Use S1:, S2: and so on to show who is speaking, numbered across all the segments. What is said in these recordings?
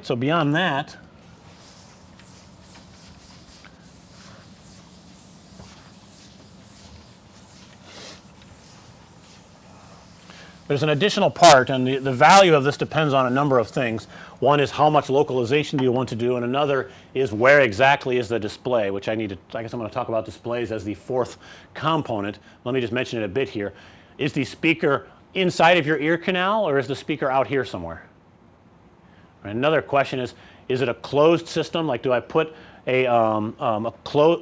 S1: Right. So, beyond that There's an additional part and the, the value of this depends on a number of things. One is how much localization do you want to do and another is where exactly is the display which I need to I guess I'm going to talk about displays as the fourth component. Let me just mention it a bit here. Is the speaker inside of your ear canal or is the speaker out here somewhere? Another question is, is it a closed system like do I put a, um, um, a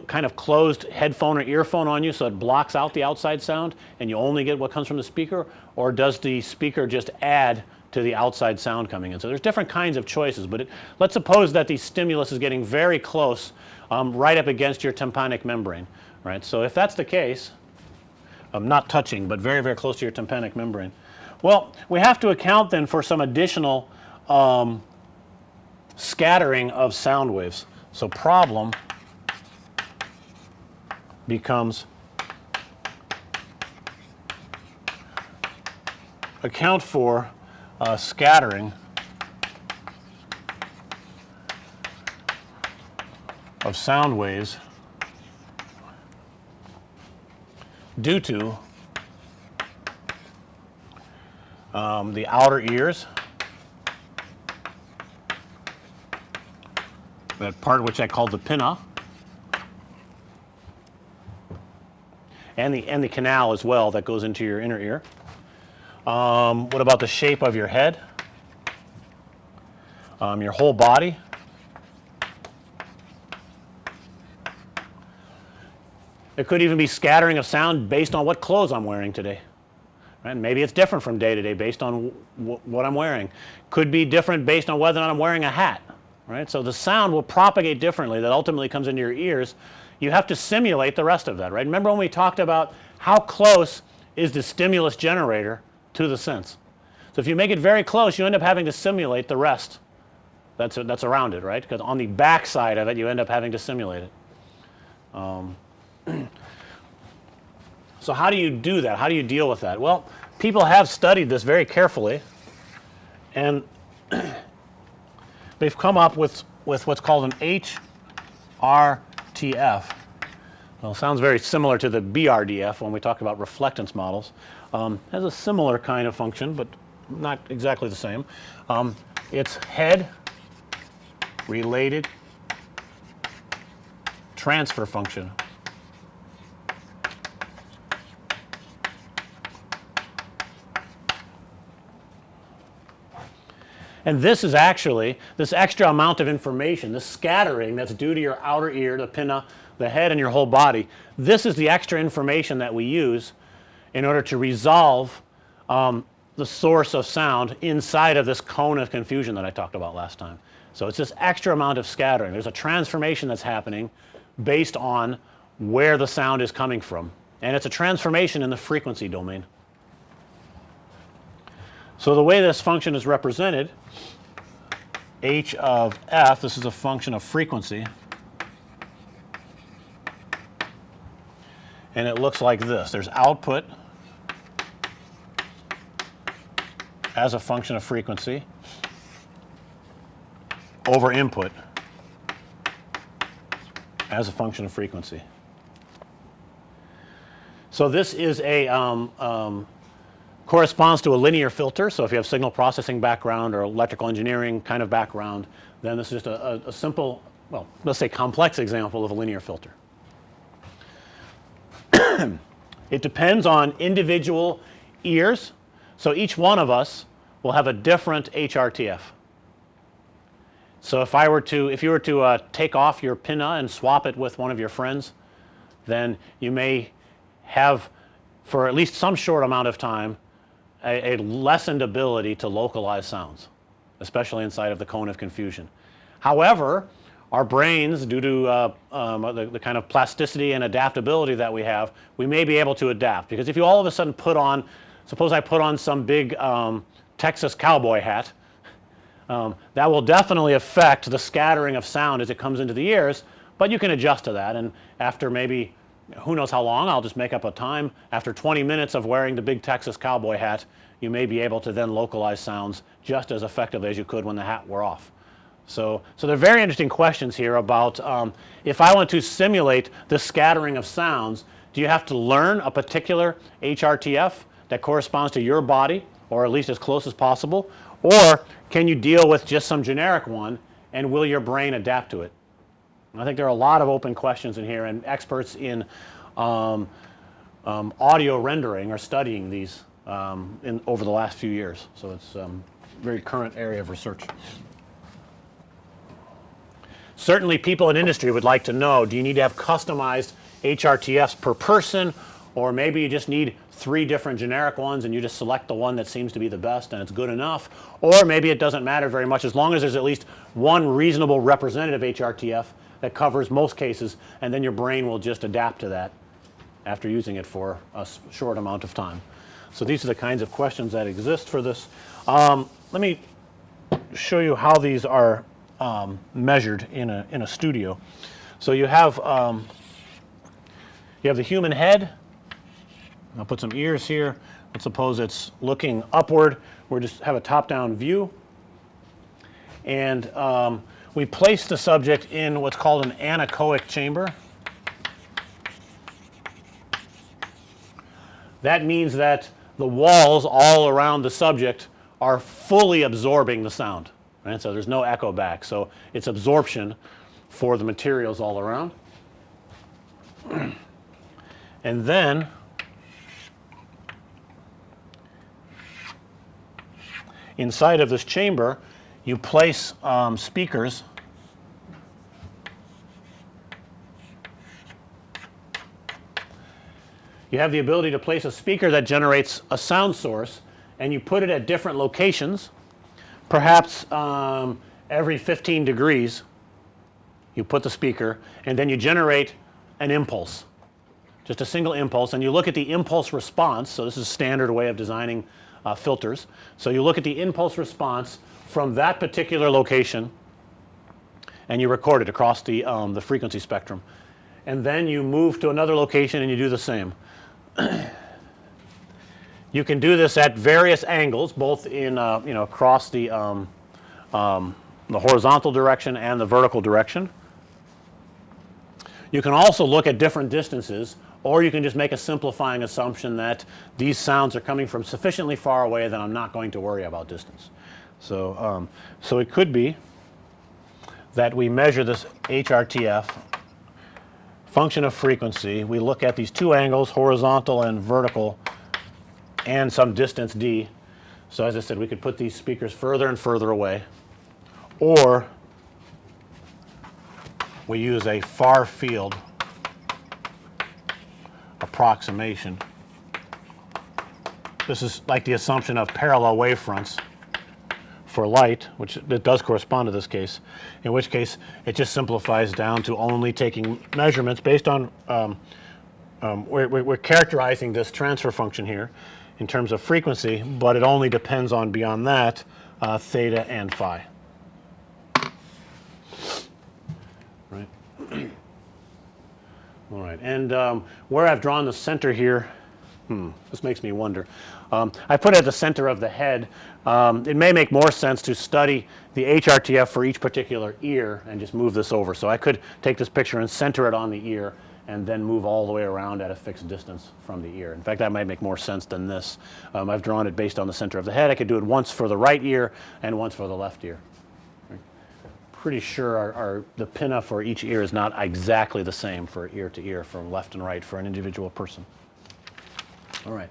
S1: kind of closed headphone or earphone on you so it blocks out the outside sound and you only get what comes from the speaker or does the speaker just add to the outside sound coming in. So, there's different kinds of choices, but it, let's suppose that the stimulus is getting very close um, right up against your tympanic membrane right. So, if that's the case um, not touching, but very very close to your tympanic membrane. Well, we have to account then for some additional um, scattering of sound waves. So, problem becomes account for uh, scattering of sound waves due to um, the outer ears that part which I called the pinna and the and the canal as well that goes into your inner ear. Um, what about the shape of your head? Um, your whole body? It could even be scattering of sound based on what clothes I'm wearing today. Right? Maybe it's different from day to day based on what I'm wearing. Could be different based on whether or not I'm wearing a hat right. So, the sound will propagate differently that ultimately comes into your ears. You have to simulate the rest of that right. Remember when we talked about how close is the stimulus generator to the sense. So, if you make it very close you end up having to simulate the rest that's that's around it right because on the back side of it you end up having to simulate it. Um, so, how do you do that? How do you deal with that? Well, people have studied this very carefully and they've come up with, with what's called an HRTF. Well, sounds very similar to the BRDF when we talk about reflectance models. Um, has a similar kind of function, but not exactly the same. Um, it's head related transfer function. And this is actually this extra amount of information, this scattering that's due to your outer ear, the pinna, the head and your whole body. This is the extra information that we use in order to resolve um, the source of sound inside of this cone of confusion that I talked about last time. So, it's this extra amount of scattering. There's a transformation that's happening based on where the sound is coming from and it's a transformation in the frequency domain. So, the way this function is represented h of f this is a function of frequency and it looks like this. There's output as a function of frequency over input as a function of frequency. So, this is a um, um, corresponds to a linear filter. So, if you have signal processing background or electrical engineering kind of background then this is just a, a, a simple well let's say complex example of a linear filter. it depends on individual ears. So, each one of us will have a different HRTF. So, if I were to if you were to uh, take off your pinna and swap it with one of your friends then you may have for at least some short amount of time a, a lessened ability to localize sounds especially inside of the cone of confusion. However, our brains due to uh, um, the, the, kind of plasticity and adaptability that we have, we may be able to adapt because if you all of a sudden put on suppose I put on some big um, Texas cowboy hat um, that will definitely affect the scattering of sound as it comes into the ears, but you can adjust to that and after maybe who knows how long I'll just make up a time after 20 minutes of wearing the big Texas cowboy hat you may be able to then localize sounds just as effectively as you could when the hat were off. So, so they're very interesting questions here about um, if I want to simulate the scattering of sounds, do you have to learn a particular HRTF that corresponds to your body or at least as close as possible or can you deal with just some generic one and will your brain adapt to it? I think there are a lot of open questions in here and experts in um, um, audio rendering are studying these um, in over the last few years. So, it's a um, very current area of research. Certainly people in industry would like to know do you need to have customized HRTFs per person or maybe you just need three different generic ones and you just select the one that seems to be the best and it's good enough or maybe it doesn't matter very much as long as there's at least one reasonable representative HRTF that covers most cases and then your brain will just adapt to that after using it for a short amount of time. So, these are the kinds of questions that exist for this. Um, let me show you how these are um, measured in a, in a studio. So, you have um, you have the human head. I'll put some ears here. Let's suppose it's looking upward. We just have a top down view and um, we place the subject in what's called an anechoic chamber. That means that the walls all around the subject are fully absorbing the sound, right. So, there's no echo back. So, it's absorption for the materials all around. and then inside of this chamber you place um, speakers you have the ability to place a speaker that generates a sound source and you put it at different locations perhaps um, every 15 degrees you put the speaker and then you generate an impulse just a single impulse and you look at the impulse response. So, this is a standard way of designing uh, filters. So, you look at the impulse response from that particular location and you record it across the, um, the frequency spectrum and then you move to another location and you do the same. you can do this at various angles both in uh, you know across the um, um, the horizontal direction and the vertical direction. You can also look at different distances or you can just make a simplifying assumption that these sounds are coming from sufficiently far away that I'm not going to worry about distance. So, um, so it could be that we measure this HRTF function of frequency. We look at these two angles horizontal and vertical and some distance d. So, as I said we could put these speakers further and further away or we use a far field approximation. This is like the assumption of parallel wavefronts for light which it does correspond to this case in which case it just simplifies down to only taking measurements based on um, um, we're, we're, characterizing this transfer function here in terms of frequency, but it only depends on beyond that uh, theta and phi. Right. All right, and um, where I've drawn the center here, hmm, this makes me wonder. Um, I put at the center of the head. Um, it may make more sense to study the HRTF for each particular ear and just move this over. So, I could take this picture and center it on the ear and then move all the way around at a fixed distance from the ear. In fact, that might make more sense than this. Um, I've drawn it based on the center of the head. I could do it once for the right ear and once for the left ear. Pretty sure our, our, the pinna for each ear is not exactly the same for ear to ear from left and right for an individual person. All right.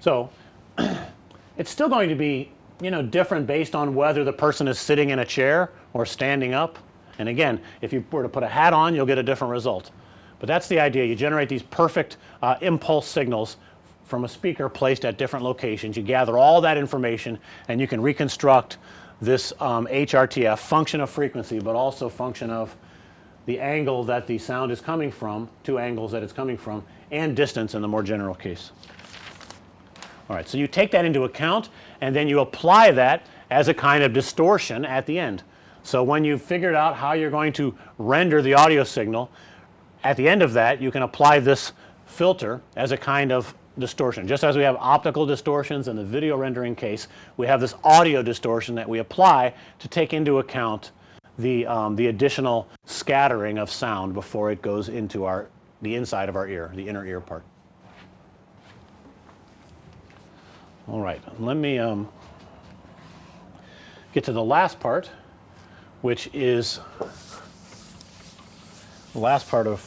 S1: So, it's still going to be you know different based on whether the person is sitting in a chair or standing up. And again, if you were to put a hat on, you'll get a different result. But that's the idea. You generate these perfect uh, impulse signals from a speaker placed at different locations. You gather all that information and you can reconstruct this um, HRTF function of frequency, but also function of the angle that the sound is coming from, two angles that it's coming from, and distance in the more general case. All right, so you take that into account and then you apply that as a kind of distortion at the end. So, when you've figured out how you're going to render the audio signal, at the end of that you can apply this filter as a kind of distortion. Just as we have optical distortions in the video rendering case, we have this audio distortion that we apply to take into account the, um, the additional scattering of sound before it goes into our the inside of our ear, the inner ear part. All right, let me um, get to the last part, which is the last part of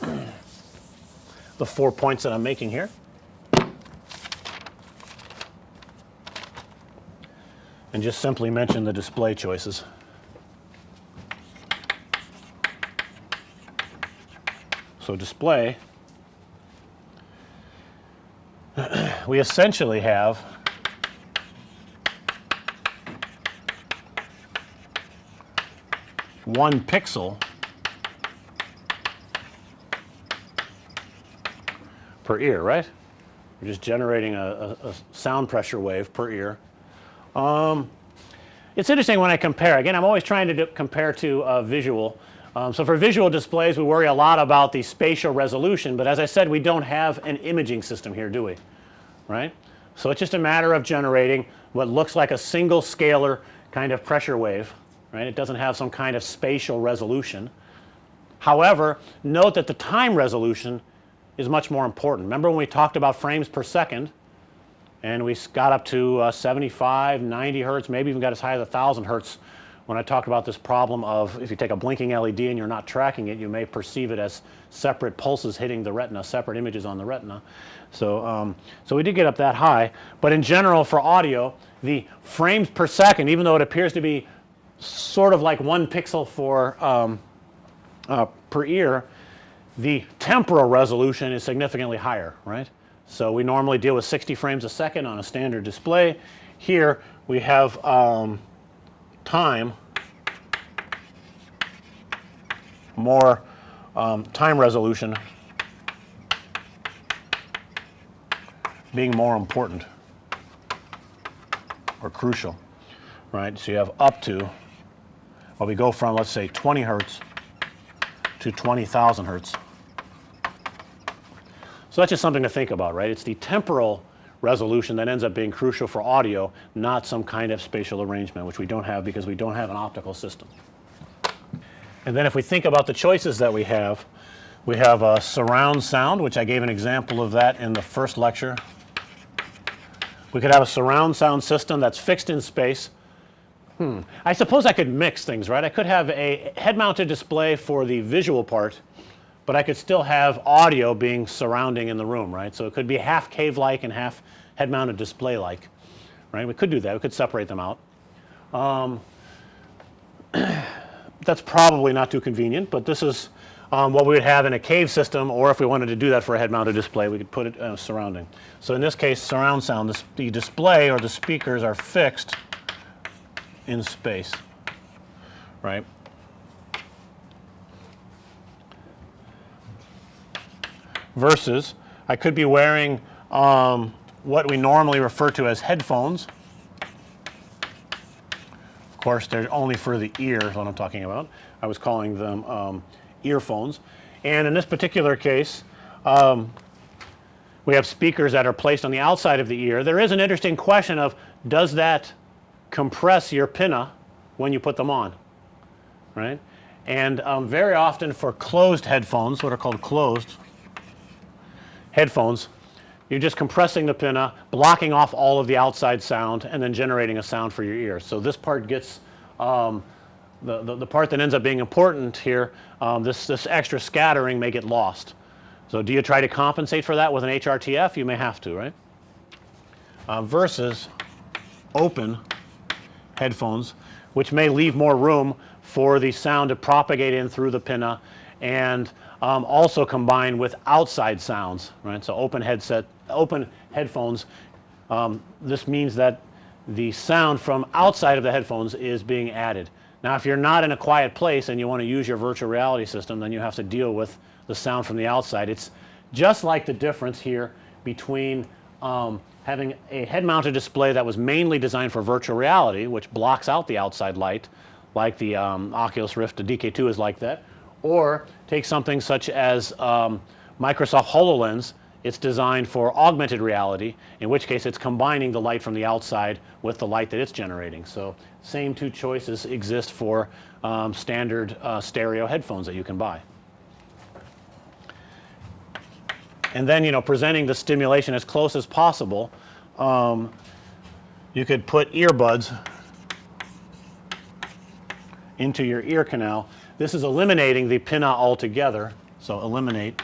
S1: the four points that I'm making here. And just simply mention the display choices. So display we essentially have one pixel per ear, right? We're just generating a, a, a sound pressure wave per ear. Um, it's interesting when I compare again I'm always trying to compare to a visual. Um, so for visual displays we worry a lot about the spatial resolution, but as I said we don't have an imaging system here do we, right. So it's just a matter of generating what looks like a single scalar kind of pressure wave, right. It doesn't have some kind of spatial resolution. However, note that the time resolution is much more important. Remember when we talked about frames per second and we got up to uh, 75, 90 hertz, maybe even got as high as 1000 hertz when I talked about this problem of if you take a blinking LED and you're not tracking it, you may perceive it as separate pulses hitting the retina, separate images on the retina. So, um, so we did get up that high, but in general for audio, the frames per second, even though it appears to be sort of like one pixel for um, uh, per ear, the temporal resolution is significantly higher, right. So we normally deal with 60 frames a second on a standard display. Here we have um, time more um, time resolution being more important or crucial, right. So you have up to well we go from let's say 20 hertz to 20,000 hertz. So that's just something to think about, right. It's the temporal resolution that ends up being crucial for audio, not some kind of spatial arrangement, which we don't have because we don't have an optical system. And then if we think about the choices that we have, we have a surround sound, which I gave an example of that in the first lecture. We could have a surround sound system that's fixed in space. Hmm. I suppose I could mix things, right? I could have a head mounted display for the visual part but I could still have audio being surrounding in the room, right. So it could be half cave like and half head mounted display like, right. We could do that, we could separate them out. Um, that's probably not too convenient, but this is um, what we would have in a cave system or if we wanted to do that for a head mounted display we could put it uh, surrounding. So in this case surround sound this, the display or the speakers are fixed in space, right. Versus I could be wearing um, what we normally refer to as headphones. Of course, they're only for the ear is what I'm talking about. I was calling them um, earphones. And in this particular case, um, we have speakers that are placed on the outside of the ear. There is an interesting question of does that compress your pinna when you put them on, right? And um, very often for closed headphones, what are called closed, headphones, you're just compressing the pinna, blocking off all of the outside sound and then generating a sound for your ear. So this part gets um, the, the, the, part that ends up being important here, um, this, this extra scattering may get lost. So do you try to compensate for that with an HRTF? You may have to, right? Uh, versus open headphones, which may leave more room for the sound to propagate in through the pinna and um, also combined with outside sounds, right. So open headset, open headphones, um, this means that the sound from outside of the headphones is being added. Now if you're not in a quiet place and you want to use your virtual reality system then you have to deal with the sound from the outside. It's just like the difference here between um, having a head mounted display that was mainly designed for virtual reality which blocks out the outside light like the um, Oculus Rift, the DK2 is like that or take something such as um, Microsoft HoloLens it's designed for augmented reality, in which case it's combining the light from the outside with the light that it's generating. So, same two choices exist for um, standard uh, stereo headphones that you can buy. And then, you know, presenting the stimulation as close as possible, um, you could put earbuds into your ear canal. This is eliminating the pinna altogether. So, eliminate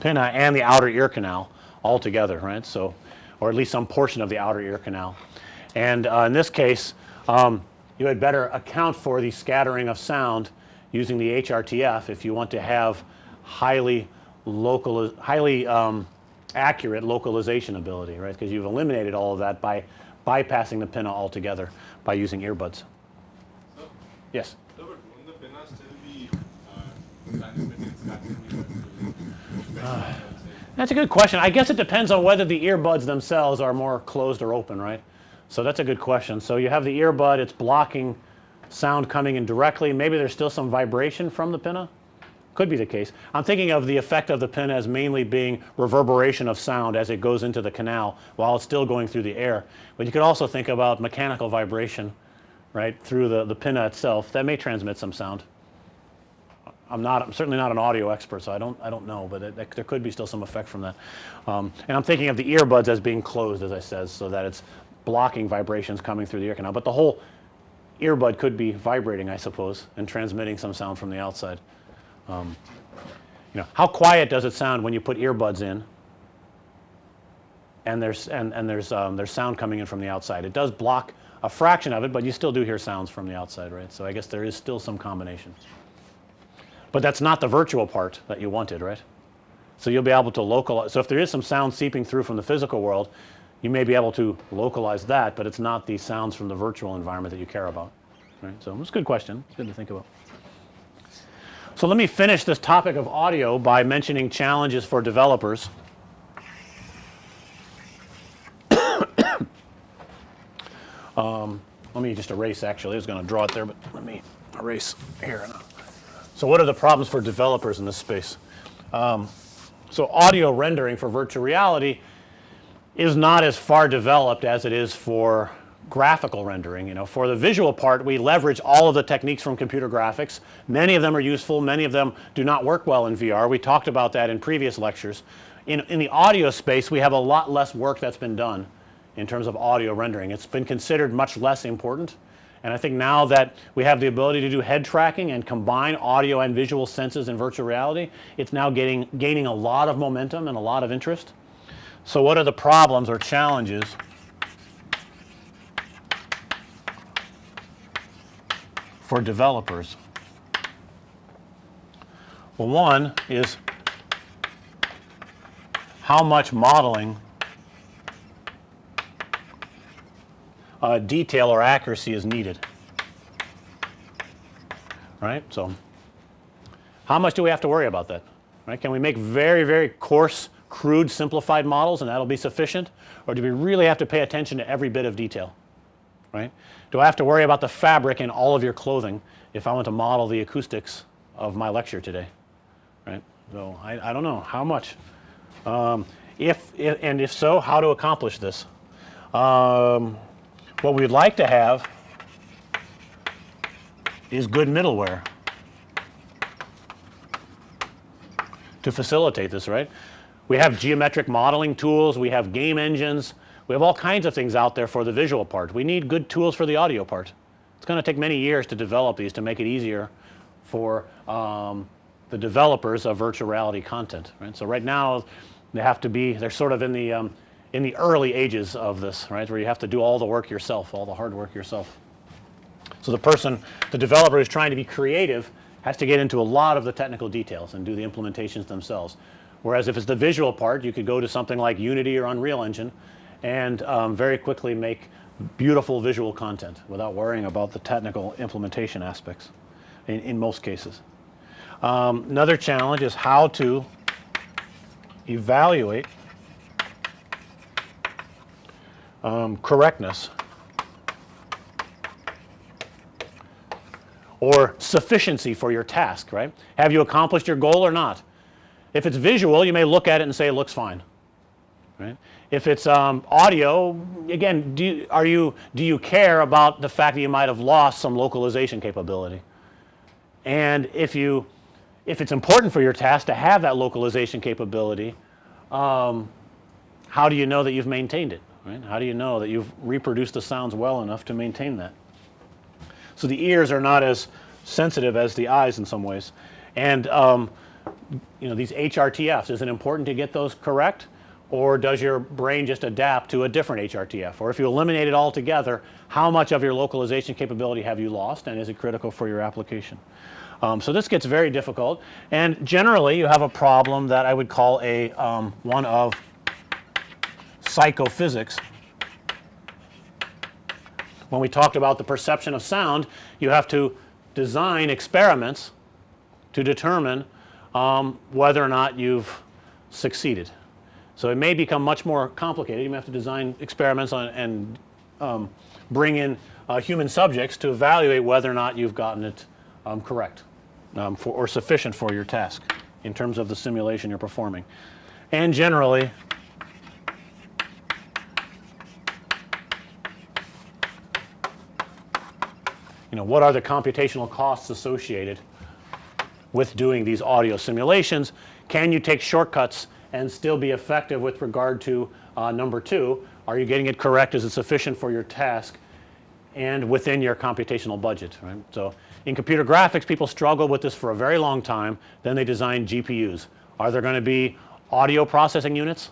S1: pinna and the outer ear canal altogether, right. So, or at least some portion of the outer ear canal. And uh, in this case, um, you had better account for the scattering of sound using the HRTF if you want to have highly local, highly um, accurate localization ability, right? Because you've eliminated all of that by bypassing the pinna altogether by using earbuds.
S2: So,
S1: Yes.
S2: so but won't the pinna still be uh, scattering
S1: That's a good question. I guess it depends on whether the earbuds themselves are more closed or open, right? So that's a good question. So you have the earbud, it's blocking sound coming in directly. Maybe there's still some vibration from the pinna. Could be the case. I'm thinking of the effect of the pinna as mainly being reverberation of sound as it goes into the canal while it's still going through the air. But you could also think about mechanical vibration, right, through the, the pinna itself. That may transmit some sound. I'm not, I'm certainly not an audio expert, so I don't, I don't know, but it, it, there could be still some effect from that. Um, and I'm thinking of the earbuds as being closed, as I said, so that it's blocking vibrations coming through the ear canal. But the whole earbud could be vibrating, I suppose, and transmitting some sound from the outside. Um, you know, how quiet does it sound when you put earbuds in and there's, and, and there's, um, there's sound coming in from the outside? It does block a fraction of it, but you still do hear sounds from the outside, right? So I guess there is still some combination. But that's not the virtual part that you wanted, right? So you'll be able to localize. So if there is some sound seeping through from the physical world, you may be able to localize that, but it's not the sounds from the virtual environment that you care about, right? So it's a good question. It's good to think about. So let me finish this topic of audio by mentioning challenges for developers. um, let me just erase actually. I was going to draw it there, but let me erase here. So what are the problems for developers in this space? Um, so audio rendering for virtual reality is not as far developed as it is for graphical rendering. You know, for the visual part, we leverage all of the techniques from computer graphics. Many of them are useful. Many of them do not work well in VR. We talked about that in previous lectures. In, in the audio space, we have a lot less work that's been done in terms of audio rendering. It's been considered much less important. And I think now that we have the ability to do head tracking and combine audio and visual senses in virtual reality, it's now getting, gaining a lot of momentum and a lot of interest. So what are the problems or challenges for developers? Well, one is how much modeling uh, detail or accuracy is needed, right. So, how much do we have to worry about that, right? Can we make very, very coarse, crude, simplified models and that'll be sufficient or do we really have to pay attention to every bit of detail, right? Do I have to worry about the fabric in all of your clothing if I want to model the acoustics of my lecture today, right? So, I, I don't know how much. Um, if, if, and if so, how to accomplish this? Um, what we'd like to have is good middleware to facilitate this, right? We have geometric modeling tools, we have game engines, we have all kinds of things out there for the visual part. We need good tools for the audio part. It's going to take many years to develop these to make it easier for um, the developers of virtual reality content, right? So right now they have to be, they're sort of in the um, in the early ages of this, right, where you have to do all the work yourself, all the hard work yourself. So the person, the developer who's trying to be creative has to get into a lot of the technical details and do the implementations themselves. Whereas if it's the visual part, you could go to something like Unity or Unreal Engine and um, very quickly make beautiful visual content without worrying about the technical implementation aspects in, in most cases. Um, another challenge is how to evaluate um, correctness or sufficiency for your task, right? Have you accomplished your goal or not? If it's visual, you may look at it and say it looks fine, right? If it's um, audio, again, do you, are you, do you care about the fact that you might have lost some localization capability? And if you, if it's important for your task to have that localization capability, um, how do you know that you've maintained it, right? How do you know that you've reproduced the sounds well enough to maintain that? So the ears are not as sensitive as the eyes in some ways. And um, you know these HRTFs, is it important to get those correct? Or does your brain just adapt to a different HRTF? Or if you eliminate it altogether, how much of your localization capability have you lost and is it critical for your application? Um, so this gets very difficult and generally you have a problem that I would call a um, one of psychophysics. When we talked about the perception of sound, you have to design experiments to determine um, whether or not you've succeeded. So it may become much more complicated. You may have to design experiments on, and um, bring in uh, human subjects to evaluate whether or not you've gotten it um, correct um, for, or sufficient for your task in terms of the simulation you're performing. And generally, you know, what are the computational costs associated with doing these audio simulations? Can you take shortcuts and still be effective with regard to uh, number 2? Are you getting it correct? Is it sufficient for your task and within your computational budget, right? So, in computer graphics people struggle with this for a very long time, then they design GPUs. Are there going to be audio processing units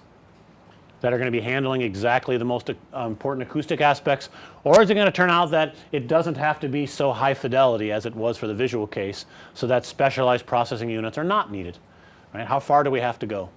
S1: that are going to be handling exactly the most uh, important acoustic aspects or is it going to turn out that it doesn't have to be so high fidelity as it was for the visual case, so that specialized processing units are not needed, right? How far do we have to go?